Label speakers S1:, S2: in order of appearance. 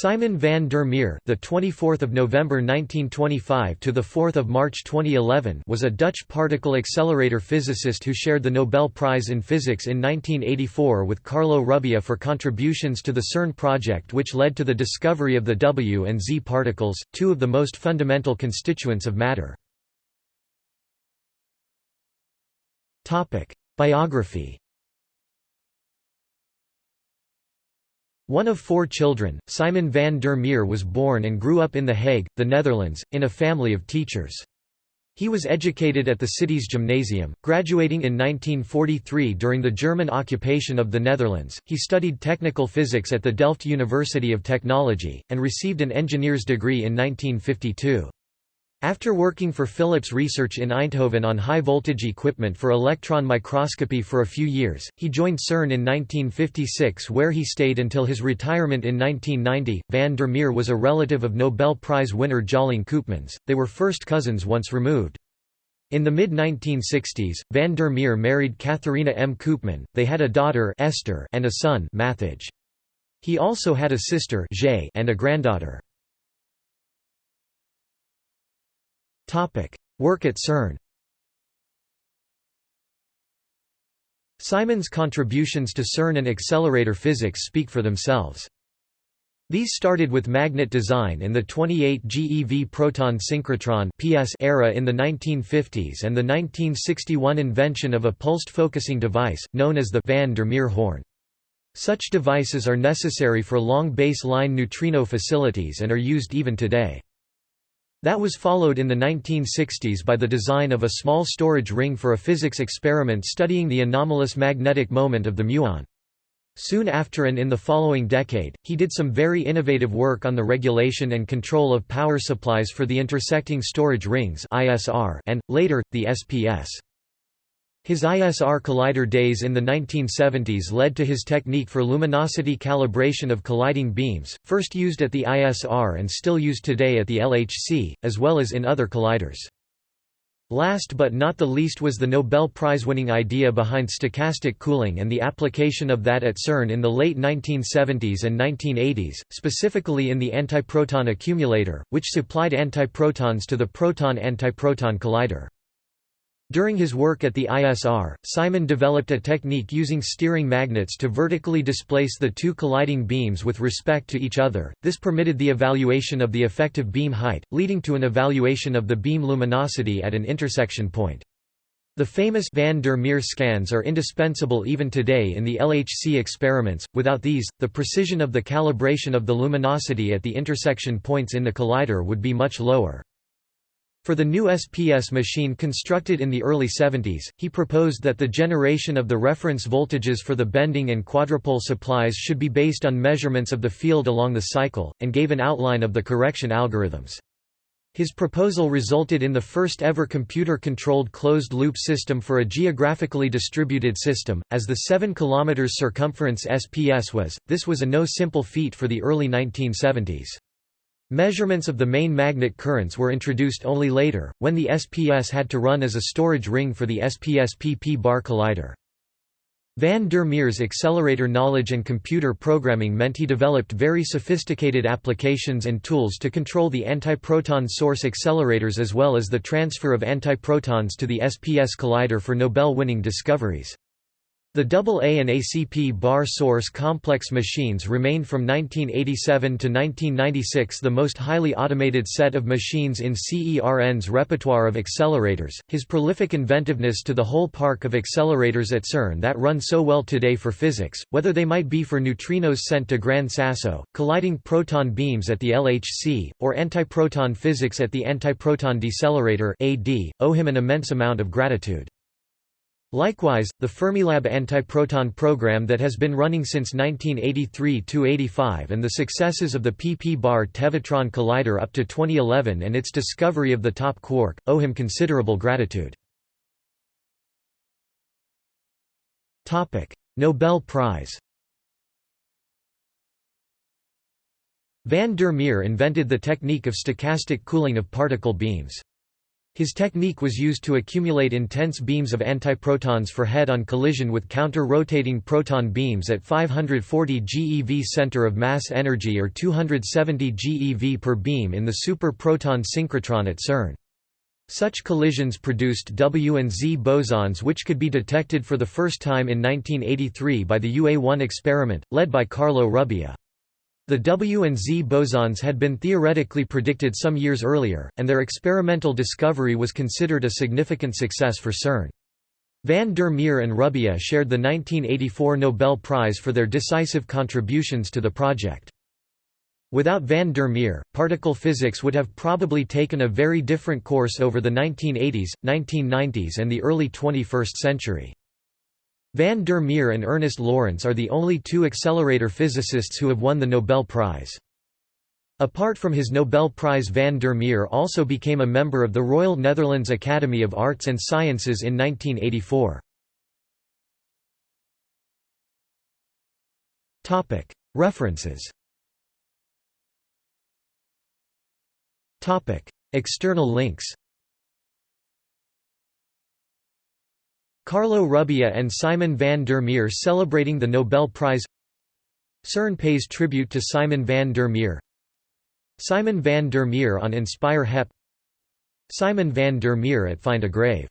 S1: Simon van der Meer, the 24th of November 1925 to the 4th of March 2011, was a Dutch particle accelerator physicist who shared the Nobel Prize in Physics in 1984 with Carlo Rubbia for contributions to the CERN project which led to the discovery of the W and Z particles, two of the most fundamental constituents of matter. Topic: Biography One of four children, Simon van der Meer was born and grew up in The Hague, the Netherlands, in a family of teachers. He was educated at the city's gymnasium, graduating in 1943 during the German occupation of the Netherlands. He studied technical physics at the Delft University of Technology, and received an engineer's degree in 1952. After working for Philips Research in Eindhoven on high-voltage equipment for electron microscopy for a few years, he joined CERN in 1956 where he stayed until his retirement in 1990. Van der Meer was a relative of Nobel Prize winner Tjalling Koopmans, they were first cousins once removed. In the mid-1960s, van der Meer married Katharina M. Koopman, they had a daughter Esther and a son Matthijs. He also had a sister and a granddaughter. Work at CERN Simon's contributions to CERN and accelerator physics speak for themselves. These started with magnet design in the 28 GeV proton synchrotron (PS) era in the 1950s and the 1961 invention of a pulsed focusing device known as the van der Meer horn. Such devices are necessary for long base-line neutrino facilities and are used even today. That was followed in the 1960s by the design of a small storage ring for a physics experiment studying the anomalous magnetic moment of the muon. Soon after and in the following decade, he did some very innovative work on the regulation and control of power supplies for the intersecting storage rings and, later, the SPS. His ISR collider days in the 1970s led to his technique for luminosity calibration of colliding beams, first used at the ISR and still used today at the LHC, as well as in other colliders. Last but not the least was the Nobel Prize-winning idea behind stochastic cooling and the application of that at CERN in the late 1970s and 1980s, specifically in the antiproton accumulator, which supplied antiprotons to the proton-antiproton collider. During his work at the ISR, Simon developed a technique using steering magnets to vertically displace the two colliding beams with respect to each other. This permitted the evaluation of the effective beam height, leading to an evaluation of the beam luminosity at an intersection point. The famous van der Meer scans are indispensable even today in the LHC experiments, without these, the precision of the calibration of the luminosity at the intersection points in the collider would be much lower. For the new SPS machine constructed in the early 70s, he proposed that the generation of the reference voltages for the bending and quadrupole supplies should be based on measurements of the field along the cycle, and gave an outline of the correction algorithms. His proposal resulted in the first ever computer-controlled closed-loop system for a geographically distributed system, as the 7 km circumference SPS was. This was a no simple feat for the early 1970s. Measurements of the main magnet currents were introduced only later, when the SPS had to run as a storage ring for the SPS-PP bar collider. Van der Meer's accelerator knowledge and computer programming meant he developed very sophisticated applications and tools to control the antiproton source accelerators as well as the transfer of antiprotons to the SPS collider for Nobel-winning discoveries. The AA and ACP bar source complex machines remained from 1987 to 1996 the most highly automated set of machines in CERN's repertoire of accelerators. His prolific inventiveness to the whole park of accelerators at CERN that run so well today for physics, whether they might be for neutrinos sent to Gran Sasso, colliding proton beams at the LHC, or antiproton physics at the Antiproton Decelerator (AD), owe him an immense amount of gratitude. Likewise, the Fermilab antiproton program that has been running since 1983–85 and the successes of the pp-bar Tevatron collider up to 2011 and its discovery of the top quark, owe him considerable gratitude. Nobel Prize Van der Meer invented the technique of stochastic cooling of particle beams. His technique was used to accumulate intense beams of antiprotons for head-on collision with counter-rotating proton beams at 540 GeV center of mass energy or 270 GeV per beam in the super-proton synchrotron at CERN. Such collisions produced W and Z bosons which could be detected for the first time in 1983 by the UA-1 experiment, led by Carlo Rubbia. The W and Z bosons had been theoretically predicted some years earlier, and their experimental discovery was considered a significant success for CERN. Van der Meer and Rubbia shared the 1984 Nobel Prize for their decisive contributions to the project. Without van der Meer, particle physics would have probably taken a very different course over the 1980s, 1990s and the early 21st century. Van der Meer and Ernest Lawrence are the only two accelerator physicists who have won the Nobel Prize. Apart from his Nobel Prize van der Meer also became a member of the Royal Netherlands Academy of Arts and Sciences in 1984. References External links Carlo Rubbia and Simon van der Meer celebrating the Nobel Prize. CERN pays tribute to Simon van der Meer. Simon van der Meer on Inspire HEP. Simon van der Meer at Find a Grave